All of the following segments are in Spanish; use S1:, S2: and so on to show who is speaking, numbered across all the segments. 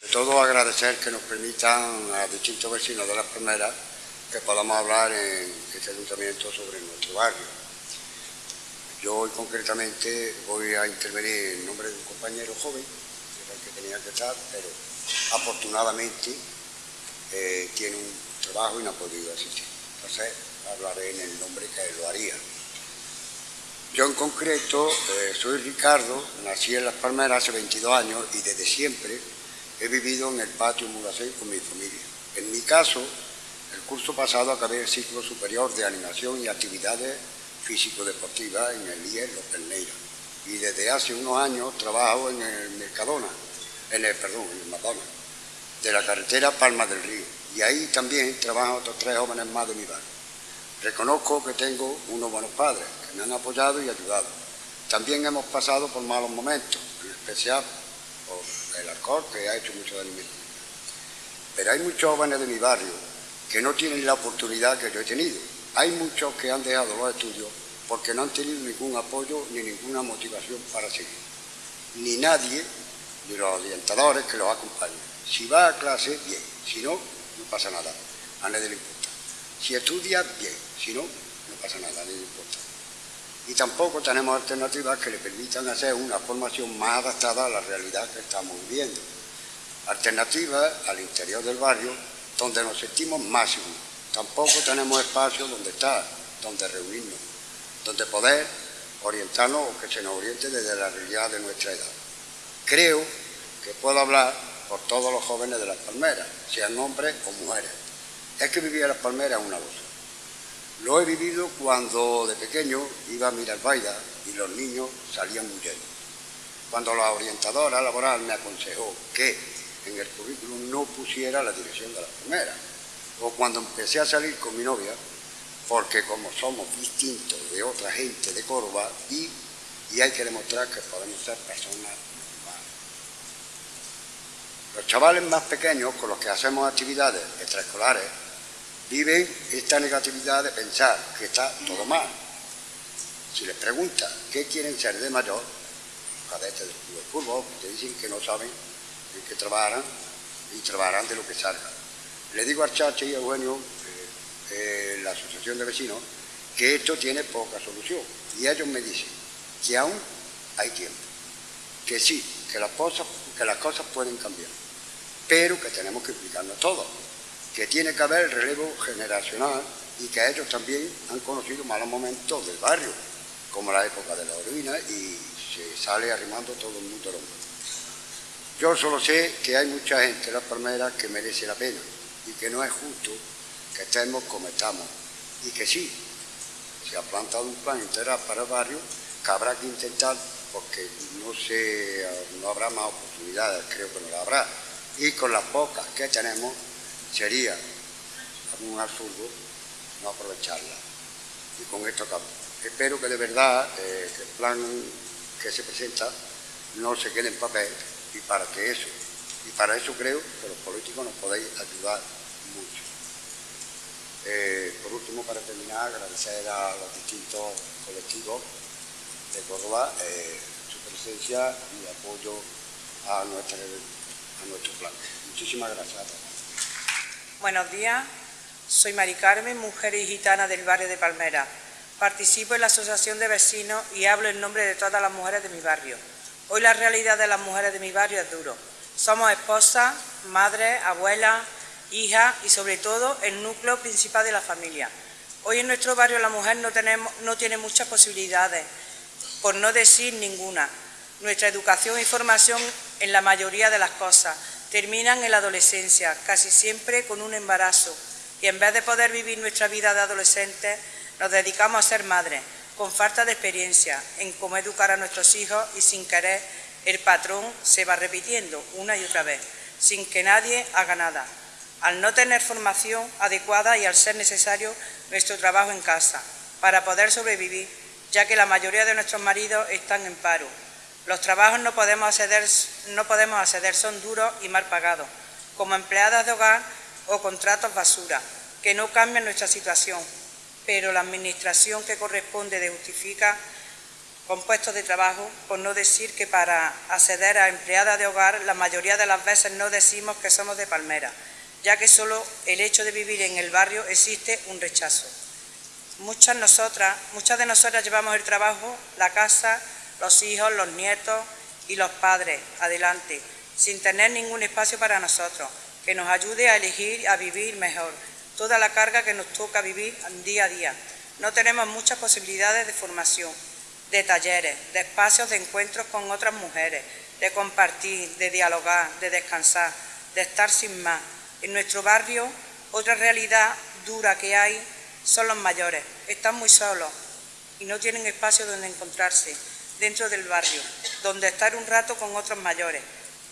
S1: De todo agradecer que nos permitan a distintos vecinos de las primeras que podamos hablar en este ayuntamiento sobre nuestro barrio. Yo hoy concretamente voy a intervenir en nombre de un compañero joven, que era el que tenía que estar, pero afortunadamente eh, tiene un trabajo y no ha podido asistir. Entonces hablaré en el nombre que él lo haría. Yo en concreto eh, soy Ricardo, nací en Las Palmeras hace 22 años y desde siempre he vivido en el patio Muracén con mi familia. En mi caso, el curso pasado acabé el ciclo superior de animación y actividades físico-deportivas en el IES Los y desde hace unos años trabajo en el Mercadona, en el, perdón, en el Madonna, de la carretera Palma del Río y ahí también trabajan otros tres jóvenes más de mi barrio. Reconozco que tengo unos buenos padres que me han apoyado y ayudado. También hemos pasado por malos momentos, en especial el alcohol que ha hecho mucho daño Pero hay muchos jóvenes de mi barrio que no tienen la oportunidad que yo he tenido. Hay muchos que han dejado los estudios porque no han tenido ningún apoyo ni ninguna motivación para seguir. Ni nadie, ni los orientadores que los acompañan. Si va a clase, bien. Si no, no pasa nada. A nadie le importa. Si estudia, bien. Si no, no pasa nada, a nadie le importa. Y tampoco tenemos alternativas que le permitan hacer una formación más adaptada a la realidad que estamos viviendo. Alternativas al interior del barrio donde nos sentimos máximos. Tampoco tenemos espacio donde estar, donde reunirnos, donde poder orientarnos o que se nos oriente desde la realidad de nuestra edad. Creo que puedo hablar por todos los jóvenes de las palmeras, sean hombres o mujeres. Es que vivir en las palmeras es una cosa. Lo he vivido cuando de pequeño iba a mirar Baida y los niños salían huyendo. Cuando la orientadora laboral me aconsejó que en el currículum no pusiera la dirección de la primera. O cuando empecé a salir con mi novia, porque como somos distintos de otra gente de Córdoba, y, y hay que demostrar que podemos ser personas normales. Los chavales más pequeños con los que hacemos actividades extraescolares viven esta negatividad de pensar que está todo mal. Si les preguntan qué quieren ser de mayor, cadetes del club de fútbol, te dicen que no saben que trabajarán y trabajarán de lo que salga. Le digo a Chacha y a Eugenio, eh, eh, la asociación de vecinos, que esto tiene poca solución. Y ellos me dicen que aún hay tiempo, que sí, que las cosas, que las cosas pueden cambiar, pero que tenemos que explicarnos todo, que tiene que haber el relevo generacional y que ellos también han conocido malos momentos del barrio, como la época de la orina y se sale arrimando todo el mundo al hombro. Yo solo sé que hay mucha gente en las palmeras que merece la pena y que no es justo que estemos como estamos. Y que sí, se ha plantado un plan integral para el barrio que habrá que intentar porque no, se, no habrá más oportunidades, creo que no la habrá. Y con las pocas que tenemos sería un absurdo no aprovecharla. Y con esto acabo. Espero que de verdad eh, el plan que se presenta no se quede en papel y para que eso, y para eso creo que los políticos nos podéis ayudar mucho. Eh, por último, para terminar, agradecer a los distintos colectivos de Córdoba eh, su presencia y apoyo a, a nuestro plan. Muchísimas gracias.
S2: Buenos días, soy Mari Carmen, mujer y gitana del barrio de Palmera. Participo en la Asociación de Vecinos y hablo en nombre de todas las mujeres de mi barrio. Hoy la realidad de las mujeres de mi barrio es duro. Somos esposas, madres, abuelas, hijas y sobre todo el núcleo principal de la familia. Hoy en nuestro barrio la mujer no, tenemos, no tiene muchas posibilidades, por no decir ninguna. Nuestra educación y formación en la mayoría de las cosas terminan en la adolescencia, casi siempre con un embarazo. Y en vez de poder vivir nuestra vida de adolescentes, nos dedicamos a ser madres con falta de experiencia en cómo educar a nuestros hijos y sin querer el patrón se va repitiendo una y otra vez, sin que nadie haga nada. Al no tener formación adecuada y al ser necesario nuestro trabajo en casa para poder sobrevivir, ya que la mayoría de nuestros maridos están en paro. Los trabajos no podemos acceder, no podemos acceder son duros y mal pagados, como empleadas de hogar o contratos basura, que no cambian nuestra situación, pero la administración que corresponde de justifica con puestos de trabajo, por no decir que para acceder a empleada de hogar la mayoría de las veces no decimos que somos de Palmera, ya que solo el hecho de vivir en el barrio existe un rechazo. Muchas, nosotras, muchas de nosotras llevamos el trabajo, la casa, los hijos, los nietos y los padres adelante, sin tener ningún espacio para nosotros, que nos ayude a elegir, a vivir mejor, toda la carga que nos toca vivir día a día. No tenemos muchas posibilidades de formación, de talleres, de espacios de encuentros con otras mujeres, de compartir, de dialogar, de descansar, de estar sin más. En nuestro barrio, otra realidad dura que hay son los mayores. Están muy solos y no tienen espacio donde encontrarse dentro del barrio, donde estar un rato con otros mayores.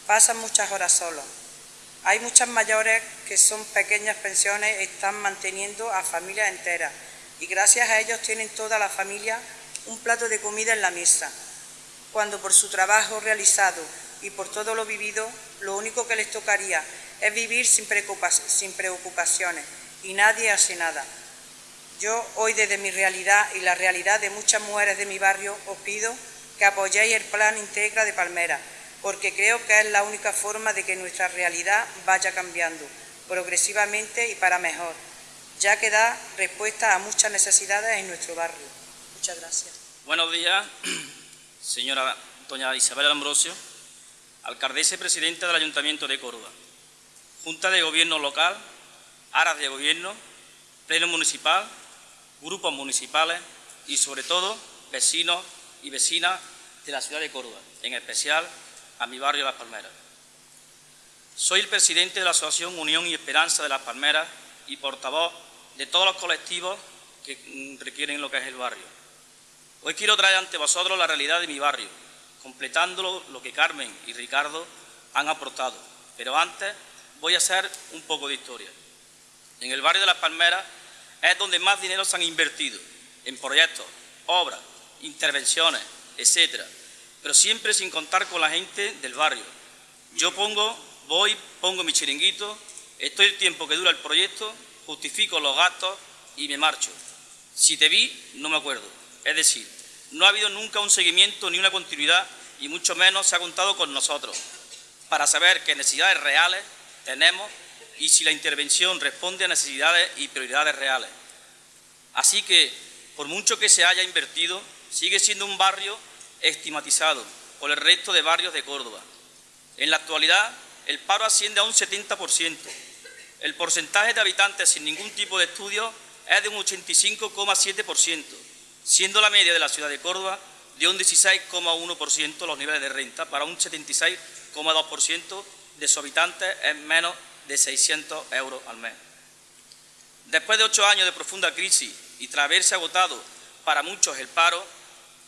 S2: Pasan muchas horas solos. Hay muchas mayores que son pequeñas pensiones, están manteniendo a familias enteras y gracias a ellos tienen toda la familia un plato de comida en la mesa, cuando por su trabajo realizado y por todo lo vivido, lo único que les tocaría es vivir sin preocupaciones y nadie hace nada. Yo hoy desde mi realidad y la realidad de muchas mujeres de mi barrio os pido que apoyéis el plan Integra de Palmera, porque creo que es la única forma de que nuestra realidad vaya cambiando progresivamente y para mejor, ya que da respuesta a muchas necesidades en nuestro barrio. Muchas gracias.
S3: Buenos días, señora doña Isabel Ambrosio, alcaldesa y presidenta del Ayuntamiento de Córdoba, Junta de Gobierno Local, aras de Gobierno, Pleno Municipal, grupos municipales y, sobre todo, vecinos y vecinas de la ciudad de Córdoba, en especial a mi barrio Las Palmeras. Soy el presidente de la Asociación Unión y Esperanza de Las Palmeras y portavoz de todos los colectivos que requieren lo que es el barrio. Hoy quiero traer ante vosotros la realidad de mi barrio, completando lo que Carmen y Ricardo han aportado. Pero antes voy a hacer un poco de historia. En el barrio de Las Palmeras es donde más dinero se han invertido en proyectos, obras, intervenciones, etcétera, pero siempre sin contar con la gente del barrio. Yo pongo, voy, pongo mi chiringuito, estoy el tiempo que dura el proyecto, justifico los gastos y me marcho. Si te vi, no me acuerdo. Es decir, no ha habido nunca un seguimiento ni una continuidad y mucho menos se ha contado con nosotros para saber qué necesidades reales tenemos y si la intervención responde a necesidades y prioridades reales. Así que, por mucho que se haya invertido, sigue siendo un barrio estigmatizado por el resto de barrios de Córdoba. En la actualidad, el paro asciende a un 70%. El porcentaje de habitantes sin ningún tipo de estudio es de un 85,7%, siendo la media de la ciudad de Córdoba de un 16,1% los niveles de renta para un 76,2% de sus habitantes en menos de 600 euros al mes. Después de ocho años de profunda crisis y tras haberse agotado para muchos el paro,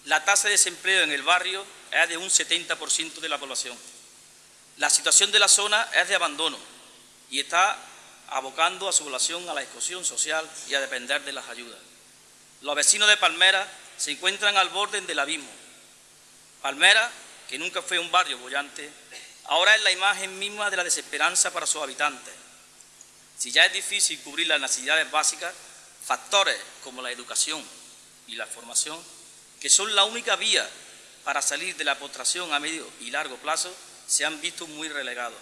S3: la tasa de desempleo en el barrio es de un 70% de la población. La situación de la zona es de abandono y está abocando a su población a la exclusión social y a depender de las ayudas. Los vecinos de Palmera se encuentran al borde del abismo. Palmera, que nunca fue un barrio bollante, ahora es la imagen misma de la desesperanza para sus habitantes. Si ya es difícil cubrir las necesidades básicas, factores como la educación y la formación, que son la única vía para salir de la postración a medio y largo plazo, se han visto muy relegados.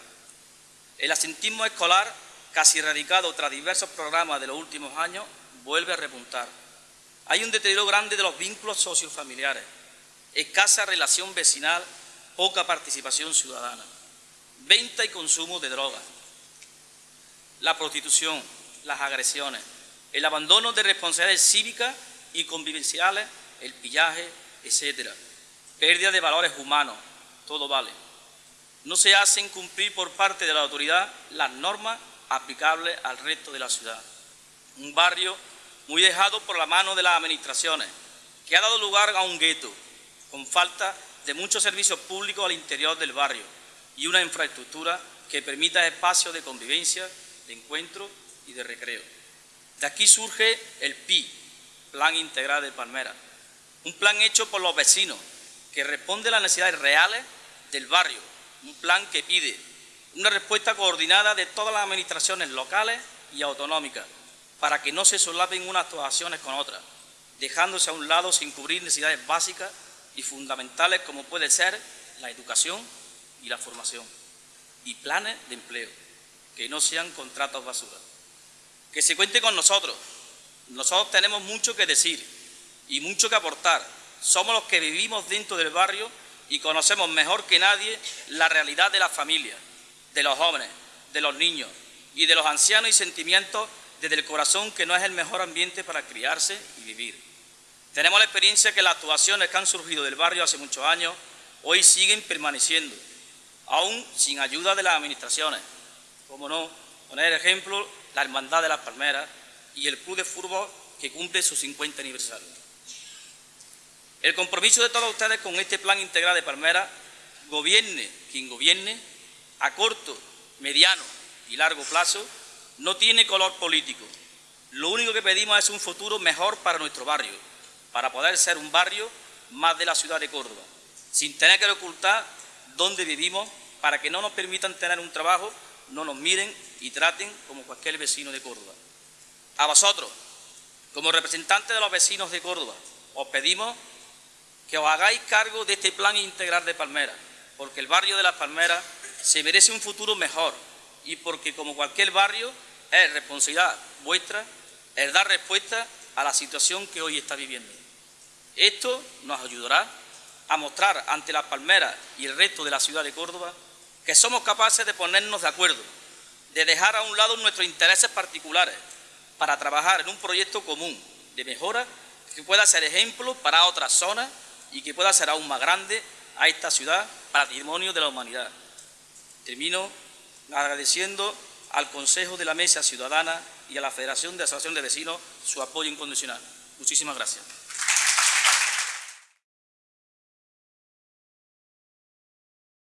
S3: El asentismo escolar, casi erradicado tras diversos programas de los últimos años, vuelve a repuntar. Hay un deterioro grande de los vínculos sociofamiliares, escasa relación vecinal, poca participación ciudadana venta y consumo de drogas, la prostitución, las agresiones, el abandono de responsabilidades cívicas y convivenciales, el pillaje, etcétera, pérdida de valores humanos, todo vale. No se hacen cumplir por parte de la autoridad las normas aplicables al resto de la ciudad. Un barrio muy dejado por la mano de las administraciones, que ha dado lugar a un gueto, con falta de muchos servicios públicos al interior del barrio y una infraestructura que permita espacios de convivencia, de encuentro y de recreo. De aquí surge el PI, Plan Integral de Palmera, un plan hecho por los vecinos que responde a las necesidades reales del barrio, un plan que pide una respuesta coordinada de todas las administraciones locales y autonómicas para que no se solapen unas actuaciones con otras, dejándose a un lado sin cubrir necesidades básicas y fundamentales como puede ser la educación y la formación y planes de empleo, que no sean contratos basura. Que se cuente con nosotros. Nosotros tenemos mucho que decir y mucho que aportar. Somos los que vivimos dentro del barrio y conocemos mejor que nadie la realidad de las familias, de los jóvenes, de los niños y de los ancianos y sentimientos desde el corazón que no es el mejor ambiente para criarse y vivir. Tenemos la experiencia que las actuaciones que han surgido del barrio hace muchos años hoy siguen permaneciendo, aún sin ayuda de las administraciones. Como no, poner ejemplo, la Hermandad de las Palmeras y el Club de Fútbol que cumple su 50 aniversario. El compromiso de todos ustedes con este plan integral de Palmera, gobierne quien gobierne, a corto, mediano y largo plazo, no tiene color político. Lo único que pedimos es un futuro mejor para nuestro barrio, para poder ser un barrio más de la ciudad de Córdoba, sin tener que ocultar dónde vivimos, para que no nos permitan tener un trabajo, no nos miren y traten como cualquier vecino de Córdoba. A vosotros, como representantes de los vecinos de Córdoba, os pedimos que os hagáis cargo de este plan integral de Palmera, porque el barrio de las Palmeras se merece un futuro mejor y porque, como cualquier barrio, es responsabilidad vuestra el dar respuesta a la situación que hoy está viviendo. Esto nos ayudará a mostrar ante las Palmeras y el resto de la ciudad de Córdoba que somos capaces de ponernos de acuerdo, de dejar a un lado nuestros intereses particulares para trabajar en un proyecto común de mejora que pueda ser ejemplo para otras zonas y que pueda ser aún más grande a esta ciudad, patrimonio de la humanidad. Termino agradeciendo al Consejo de la Mesa Ciudadana y a la Federación de Asociación de Vecinos su apoyo incondicional. Muchísimas gracias.